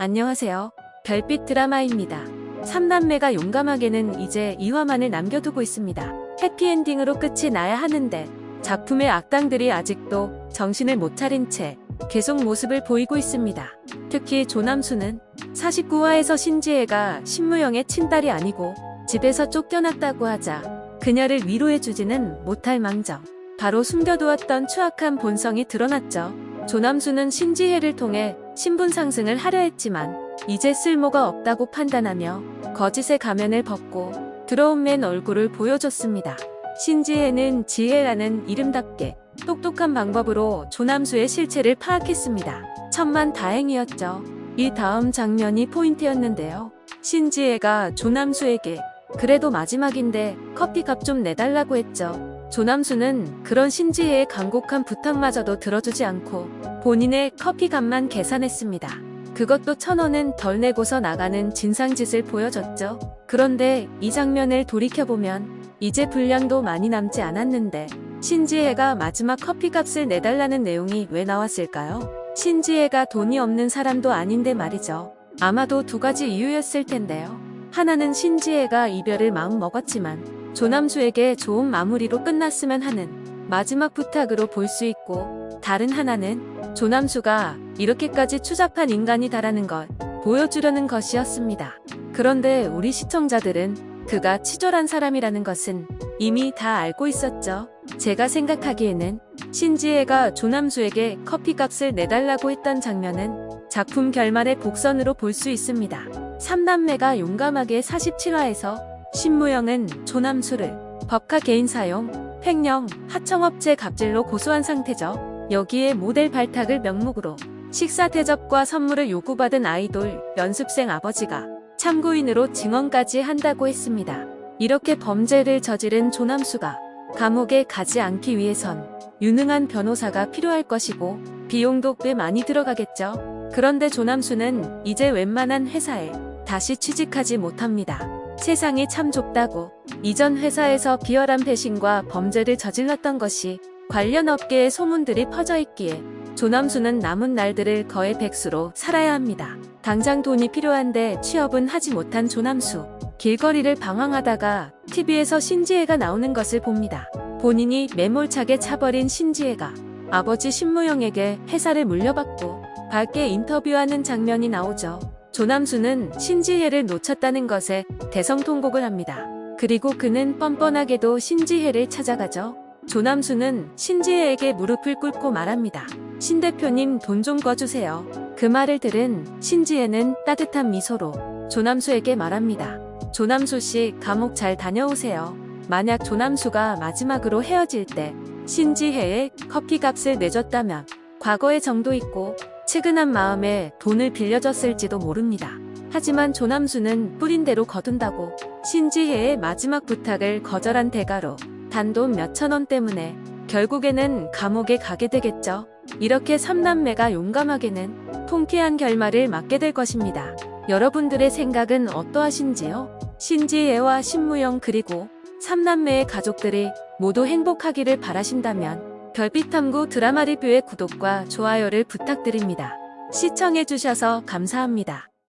안녕하세요. 별빛 드라마입니다. 삼남매가 용감하게는 이제 2화만을 남겨두고 있습니다. 해피엔딩으로 끝이 나야 하는데 작품의 악당들이 아직도 정신을 못 차린 채 계속 모습을 보이고 있습니다. 특히 조남수는 49화에서 신지혜가 신무영의 친딸이 아니고 집에서 쫓겨났다고 하자 그녀를 위로해주지는 못할 망정 바로 숨겨두었던 추악한 본성이 드러났죠. 조남수는 신지혜를 통해 신분 상승을 하려 했지만 이제 쓸모가 없다고 판단하며 거짓의 가면을 벗고 들어온 맨 얼굴을 보여줬습니다. 신지혜는 지혜라는 이름답게 똑똑한 방법으로 조남수의 실체를 파악했습니다. 천만 다행이었죠. 이 다음 장면이 포인트였는데요. 신지혜가 조남수에게 그래도 마지막인데 커피값 좀 내달라고 했죠. 조남수는 그런 신지혜의 간곡한 부탁마저도 들어주지 않고 본인의 커피값만 계산했습니다. 그것도 천 원은 덜 내고서 나가는 진상짓을 보여줬죠. 그런데 이 장면을 돌이켜보면 이제 분량도 많이 남지 않았는데 신지혜가 마지막 커피값을 내달라는 내용이 왜 나왔을까요? 신지혜가 돈이 없는 사람도 아닌데 말이죠. 아마도 두 가지 이유였을 텐데요. 하나는 신지혜가 이별을 마음 먹었지만 조남수에게 좋은 마무리로 끝났으면 하는 마지막 부탁으로 볼 수 있고 다른 하나는 조남수가 이렇게까지 추잡한 인간이다라는 걸 보여주려는 것이었습니다. 그런데 우리 시청자들은 그가 치졸한 사람이라는 것은 이미 다 알고 있었죠. 제가 생각하기에는 신지혜가 조남수에게 커피값을 내달라고 했던 장면은 작품 결말의 복선으로 볼 수 있습니다. 삼남매가 용감하게 47화에서 신무영은 조남수를 법카 개인 사용, 횡령, 하청업체 갑질로 고소한 상태죠. 여기에 모델 발탁을 명목으로 식사 대접과 선물을 요구받은 아이돌 연습생 아버지가 참고인으로 증언까지 한다고 했습니다. 이렇게 범죄를 저지른 조남수가 감옥에 가지 않기 위해선 유능한 변호사가 필요할 것이고 비용도 꽤 많이 들어가겠죠. 그런데 조남수는 이제 웬만한 회사에 다시 취직하지 못합니다. 세상이 참 좁다고 이전 회사에서 비열한 배신과 범죄를 저질렀던 것이 관련 업계에 소문들이 퍼져 있기에 조남수는 남은 날들을 거의 백수로 살아야 합니다. 당장 돈이 필요한데 취업은 하지 못한 조남수. 길거리를 방황하다가 TV에서 신지혜가 나오는 것을 봅니다. 본인이 매몰차게 차버린 신지혜가 아버지 신무영에게 회사를 물려받고 밝게 인터뷰하는 장면이 나오죠. 조남수는 신지혜를 놓쳤다는 것에 대성통곡을 합니다. 그리고 그는 뻔뻔하게도 신지혜를 찾아가죠. 조남수는 신지혜에게 무릎을 꿇고 말합니다. 신 대표님 돈 좀 꺼주세요. 그 말을 들은 신지혜는 따뜻한 미소로 조남수에게 말합니다. 조남수 씨 감옥 잘 다녀오세요. 만약 조남수가 마지막으로 헤어질 때 신지혜의 커피값을 내줬다면 과거의 정도 있고 측은한 마음에 돈을 빌려줬을지도 모릅니다. 하지만 조남수는 뿌린 대로 거둔다고 신지혜의 마지막 부탁을 거절한 대가로 단돈 몇천 원 때문에 결국에는 감옥에 가게 되겠죠. 이렇게 삼남매가 용감하게는 통쾌한 결말을 맞게 될 것입니다. 여러분들의 생각은 어떠하신지요? 신지혜와 신무영 그리고 삼남매의 가족들이 모두 행복하기를 바라신다면 별빛탐구 드라마 리뷰의 구독과 좋아요를 부탁드립니다. 시청해주셔서 감사합니다.